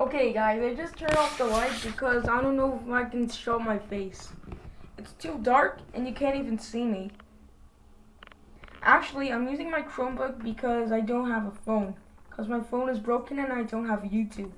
Okay, guys, I just turned off the light because I don't know if I can show my face. It's too dark and you can't even see me. Actually, I'm using my Chromebook because I don't have a phone. Because my phone is broken and I don't have YouTube.